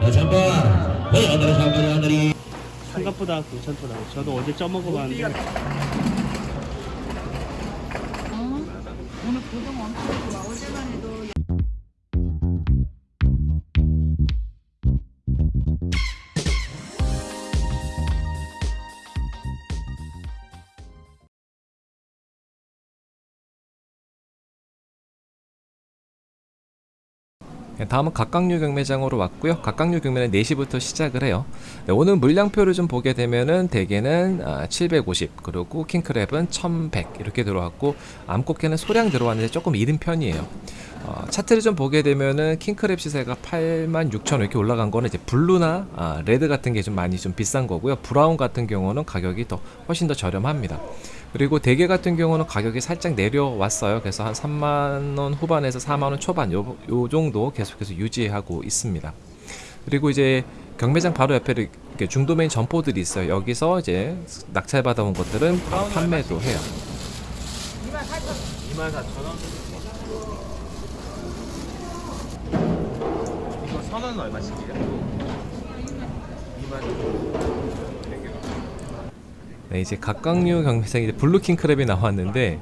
다시 한번 하늘이 생각보다 괜찮더라고요. 저도 어제 쪄먹어봤는데 어? 오늘 고등 엄청 좋아. 다음은 갑각류 경매장으로 왔고요. 갑각류 경매는 4시부터 시작을 해요. 네, 오늘 물량표를 좀 보게 되면은 대게는 아, 750 그리고 킹크랩은 1100 이렇게 들어왔고 암꽃게는 소량 들어왔는데 조금 이른 편이에요. 어, 차트를 좀 보게 되면은 킹크랩 시세가 86,000원 이렇게 올라간 거는 이제 blue나 아, red 같은 게 좀 많이 좀 비싼 거고요. brown 같은 경우는 가격이 더 훨씬 더 저렴합니다. 그리고 대게 같은 경우는 가격이 살짝 내려왔어요. 그래서 한 3만 원 후반에서 4만 원 초반 요, 요 정도 계속해서 유지하고 있습니다. 그리고 이제 경매장 바로 옆에 이렇게 중도매인 점포들이 있어요. 여기서 이제 낙찰 받아온 것들은 바로 판매도 해요. 24,000원. 이거 선은 얼마씩이에요? 2만 네, 이제 갑각류 경매장 이제 blue 킹크랩이 나왔는데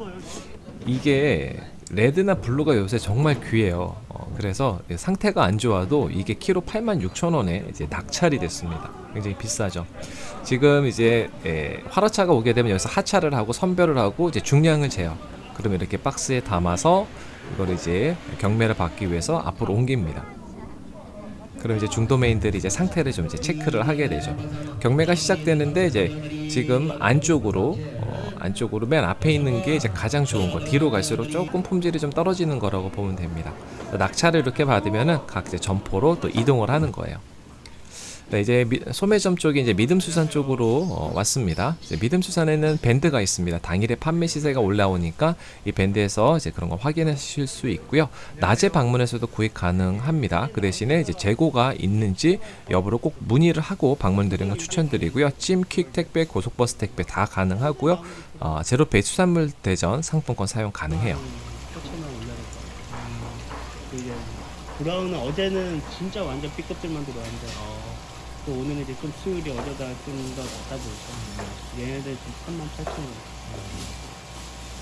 이게 red나 blue가 요새 정말 귀해요. 어, 그래서 상태가 안 좋아도 이게 키로 86,000원에 이제 낙찰이 됐습니다. 굉장히 비싸죠. 지금 이제 에, 화로차가 오게 되면 여기서 하차를 하고 선별을 하고 이제 중량을 재요. 그러면 이렇게 박스에 담아서 이걸 이제 경매를 받기 위해서 앞으로 옮깁니다. 그럼 이제 중도 메인들이 이제 상태를 좀 이제 체크를 하게 되죠. 경매가 시작되는데 이제 지금 안쪽으로 어, 안쪽으로 맨 앞에 있는 게 이제 가장 좋은 거. 뒤로 갈수록 조금 품질이 좀 떨어지는 거라고 보면 됩니다. 낙찰을 이렇게 받으면은 각 이제 점포로 또 이동을 하는 거예요. 네, 이제 미- 소매점 쪽이 이제 믿음수산 쪽으로 어, 왔습니다. 믿음수산에는 밴드가 있습니다. 당일에 판매 시세가 올라오니까 이 밴드에서 이제 그런 거 확인하실 수 있고요. 낮에 방문해서도 구입 가능합니다. 그 대신에 이제 재고가 있는지 여부를 꼭 문의를 하고 방문드리는 거 추천드리고요. 찜, 퀵 택배, 고속버스 택배 다 가능하고요. 어, 제로페이 수산물 대전 상품권 사용 가능해요. 4,000원 올라갈 거. 이제 브라운은 어제는 진짜 완전 B급들만 들어왔는데 또 오늘은 이제 좀 수율이 어제가 좀더 낮다 보니까 얘네들 좀 38,000원.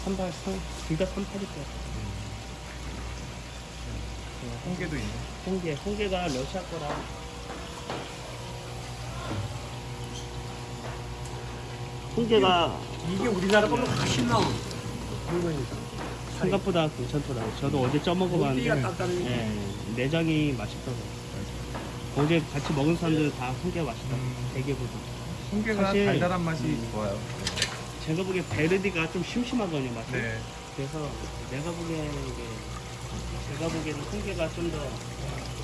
38, 3, 둘다 38일 거야. 홍게도 있네. 홍게, 홍게가 러시아 거라. 홍게가 이게 우리나라 거보다 훨씬. 물건이다. 생각보다 괜찮더라고요. 저도 어제 쪄먹어봤는데. 예, 내장이 맛있더라고요. 어제 같이 먹은 사람들 다 홍게 맛있다. 대게보다. 홍게가 사실- 달달한 맛이 음. 좋아요. 제가 보기에 베르디가 좀 심심하거든요, 맛이. 네. 그래서 내가 보기에는 이게 제가 보기에는 홍게가 좀 더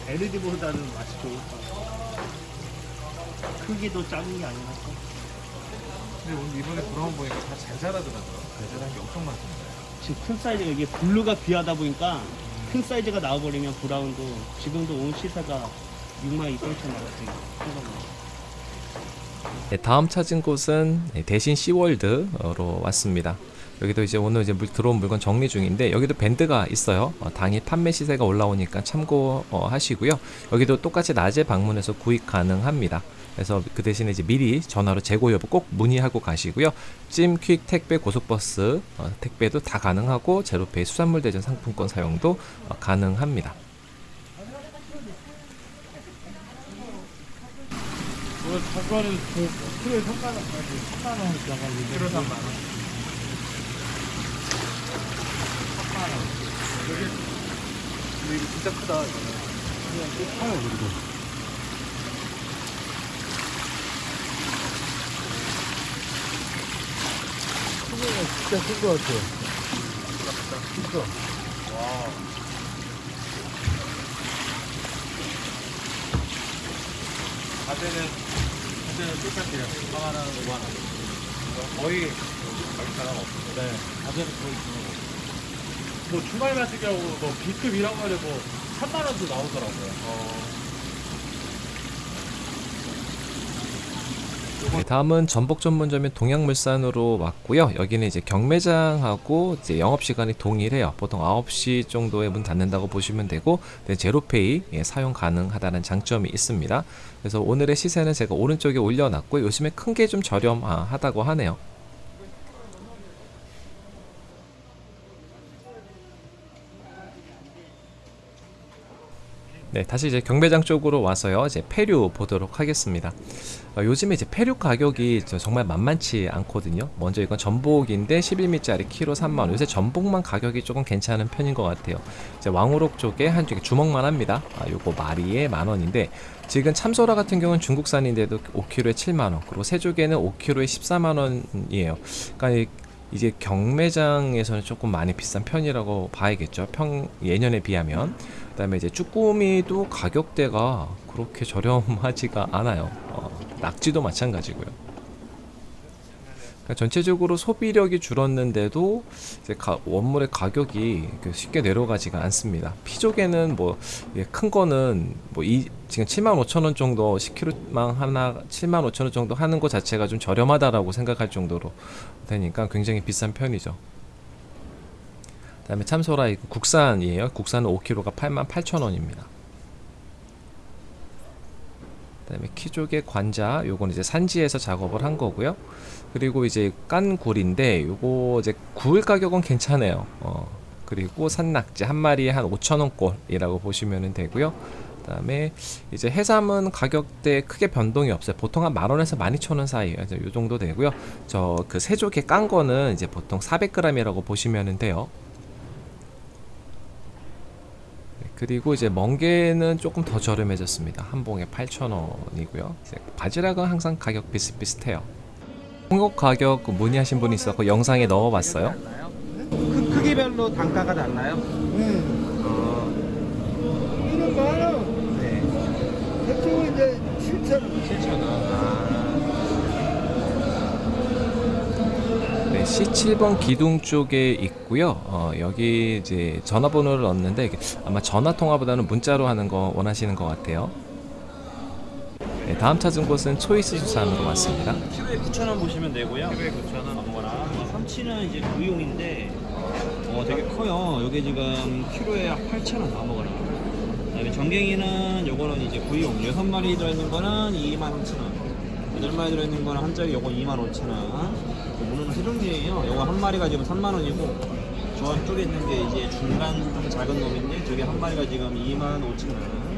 베르디보다는 맛이 좋을까. 크기도 작은 게 아니라서. 근데 오늘 이번에 brown 보니까 다 잘잘하더라고요. 잘잘한 게 엄청 많습니다. 지금 큰 사이즈가 이게 blue가 귀하다 보니까 큰 사이즈가 나와버리면 brown도 지금도 온 시세가 6만 2천 천 나갔어요. 큰 거는. 네, 다음 찾은 곳은 네, 대신 시월드로 왔습니다. 여기도 이제 오늘 이제 물, 들어온 물건 정리 중인데 여기도 밴드가 있어요. 어, 당일 판매 시세가 올라오니까 참고하시고요. 여기도 똑같이 낮에 방문해서 구입 가능합니다. 그래서 그 대신에 이제 미리 전화로 재고 여부 꼭 문의하고 가시고요. 찜, 퀵, 택배, 고속버스 어, 택배도 다 가능하고 제로페이 수산물 대전 상품권 사용도 어, 가능합니다. 오늘 사과는 그 키로에 3만 원까지 3만 원 나가는데 키로 3만 원. 3만 원. 여기 근데 이거 진짜 크다. 그냥 또 파요 그리고. 진짜 큰것 같아요. 진짜. 와. 가재는 가재는 똑같아요. 4만 원, 5만 원. 거의 가격 차가 없어요. 네, 가재는 거의 주는 뭐 주말 같은 경우 뭐 B급 이런 거는 뭐 3만 원도 나오더라고요. 어. 네, 다음은 전복 전문점인 동양물산으로 왔고요. 여기는 이제 경매장하고 이제 영업 시간이 동일해요. 보통 9시 정도에 문 닫는다고 보시면 되고 네, 제로페이 예, 사용 가능하다는 장점이 있습니다. 그래서 오늘의 시세는 제가 오른쪽에 올려놨고 요즘에 큰 게 좀 저렴하다고 하네요. 네, 다시 이제 경매장 쪽으로 와서요. 이제 폐류 보도록 하겠습니다. 어, 요즘에 이제 폐류 가격이 저- 정말 만만치 않거든요. 먼저 이건 전복인데 11미짜리 키로 3만 원. 요새 전복만 가격이 조금 괜찮은 편인 것 같아요. 이제 왕우럭 쪽에 한쪽에 주먹만 합니다. 아, 요거 마리에 만 원인데 지금 참소라 같은 경우는 중국산인데도 5kg에 7만 원. 그리고 새조개는 5kg에 14만 원이에요. 그러니까 이- 이제 경매장에서는 조금 많이 비싼 편이라고 봐야겠죠. 평 예년에 비하면. 그 다음에 이제 쭈꾸미도 가격대가 그렇게 저렴하지가 않아요. 어, 낙지도 마찬가지고요. 그러니까 전체적으로 소비력이 줄었는데도 이제 가- 원물의 가격이 그 쉽게 내려가지가 않습니다. 피조개는 뭐 큰 거는 뭐 이 지금 7만 5천 원 정도 10kg만 하나 7만 5천 원 정도 하는 것 자체가 좀 저렴하다라고 생각할 정도로 되니까 굉장히 비싼 편이죠. 그다음에 참소라 이거 국산이에요. 국산은 5kg가 8만 8천 원입니다. 그 다음에 키조개 관자 요건 이제 산지에서 작업을 한 거고요. 그리고 이제 깐 굴인데 요거 이제 굴 가격은 괜찮아요. 어, 그리고 산낙지 한 마리에 한 5천 원꼴이라고 보시면 되고요. 그 다음에 이제 해삼은 가격대 크게 변동이 없어요. 보통 한 만 원에서 만 이천 원 사이에요. 이제 요 정도 되고요. 저그 새조개 깐 거는 이제 보통 400g이라고 보시면 돼요. 네, 그리고 이제 멍게는 조금 더 저렴해졌습니다. 한 봉에 8,000원이고요. 바지락은 항상 가격 비슷비슷해요. 홍역 가격 문의하신 분이 있었고 영상에 넣어봤어요. 크, 크기별로 단가가 달라요? 네. 어, 만 원. 네. 대충 이제 7천 원. 7,000원. 아, C7번 기둥 쪽에 있고요. 어, 여기 이제 전화번호를 넣었는데 아마 전화 통화보다는 문자로 하는 거 원하시는 것 같아요. 네, 다음 찾은 곳은 초이스 수산으로 왔습니다. 키로에 9,000원 보시면 되고요. 키로에 9,000원. 아무거나. 삼치는 이제 구이용인데 어 되게 커요. 여기 지금 키로에 8,000원 아무거나. 그다음에 전갱이는 요거는 이제 구이용 6마리 들어있는 거는 23,000원. 8마리 들어있는 거는 한 짝이 요거 25,000원. 종류예요. 요거 한 마리가 지금 3만 원이고 저 쪽에 있는 게 이제 중간 좀 작은 놈인데 저게 한 마리가 지금 25,000원.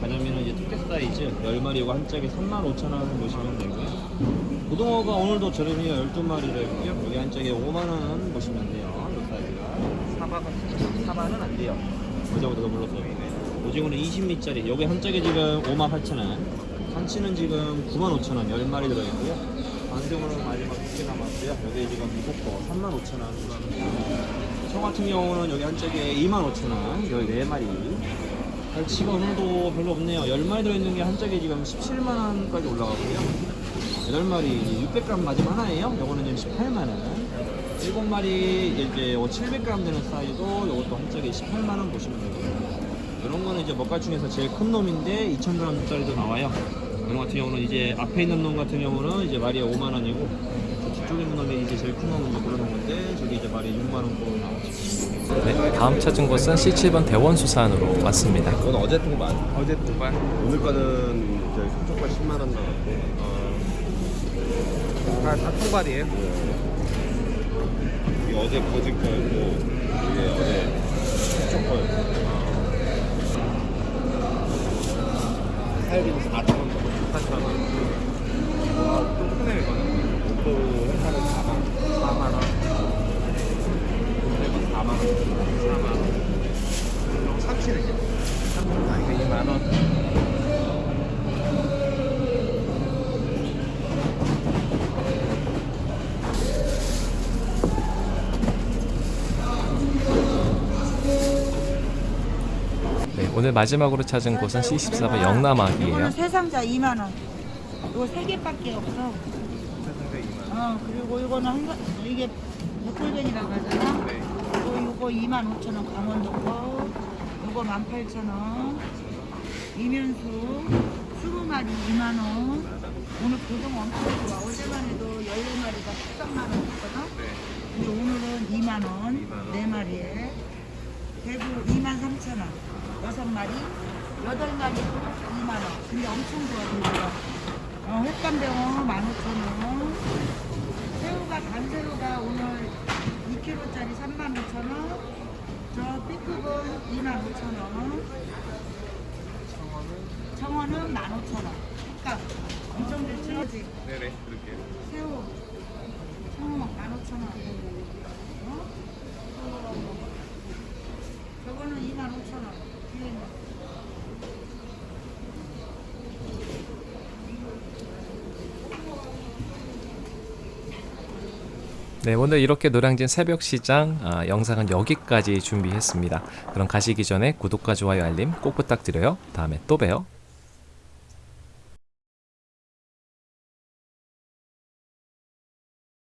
가자미는 이제 특별 사이즈 10마리 이거 한 짝에 35,000원 보시면 되고요. 고등어가 오늘도 저렴해요. 12마리를 했고요. 여기 한 짝에 5만원 보시면 돼요. 이 사이즈가. 사바가, 사바는 안 돼요. 어제보다 더 물렀어요. 오징어는 20미짜리. 여기 한 짝에 지금 5만 8천원. 한치는 지금 9만 5천원. 10마리 들어있고요. 안경으로는 마 남았고요. 여기 지금 무겁고 3만 5천원. 청 같은 경우는 여기 한 짝에 2만 5천원. 여기 4마리. 갈치가 오늘도 별로 없네요. 10마리 들어있는 게 한 짝에 지금 17만원까지 올라가고요. 8마리 600g 맞으면 하나예요. 요거는 지금 18만원. 7마리 이제 700g 되는 사이즈도 요것도 한 짝에 18만원 보시면 되고요. 이런 거는 이제 먹갈 중에서 제일 큰 놈인데 2000g짜리도 나와요. 이런 같은 경우는 이제 앞에 있는 놈 같은 경우는 이제 마리에 5만원이고 뒤쪽에 있는 놈이 이제 제일 큰 놈은 이제 그런 건데 저기 이제 마리에 6만원꼴로 나오죠. 네, 다음 찾은 곳은 C7번 대원수산으로 왔습니다. 이건 어제 통반. 어제 동반. 오늘 거는 저희 삼쪽발 10만 원 나왔고. 아, 다 통발이에요? 이게 어제 거짓 거였고 이게 어제 삼쪽 거였고. 살기는 4천 원 넘어. 4천 원. 와, 좀 크네요, 이거는. 목 도 회사는 4만 원. 4만 원. 이거 4만 원. 4만 원. 아, 이거 2만 원. 네, 오늘 마지막으로 찾은 곳은 C14번 영남아기예요. 이거는 세 상자 2만 원. 이거 세 개밖에 없어. 세상에 2만 원. 어 그리고 이거는 한 사- 이게 백골뱅이라고 하잖아. 네. 이거 이거 2만 5천 원 강원도 거. 이거 1만 8천 원. 이면수 20만 마리 2만 원. 오늘 고등 엄청 좋아. 어제만 해도 14마리가 13만 원 했거든. 근데 오늘은 2만 원. 네 마리에. 대구 2만 3천 원. 여섯 마리. 여덟 마리 2만 원. 근데 엄청 좋아. 어, 횟감병어 15,000원. 새우가 단새우가 오늘 2kg짜리 35,000원. 저 B급은 25,000원. 청어는 15,000원. 횟감. 엄청 좋지? 네네 그렇게 새우. 청어 15,000원. 어? 저거는 25,000원. 뒤에 있는. 네, 오늘 이렇게 노량진 새벽 시장 아, 영상은 여기까지 준비했습니다. 그럼 가시기 전에 구독과 좋아요 알림 꼭 부탁드려요. 다음에 또 봬요.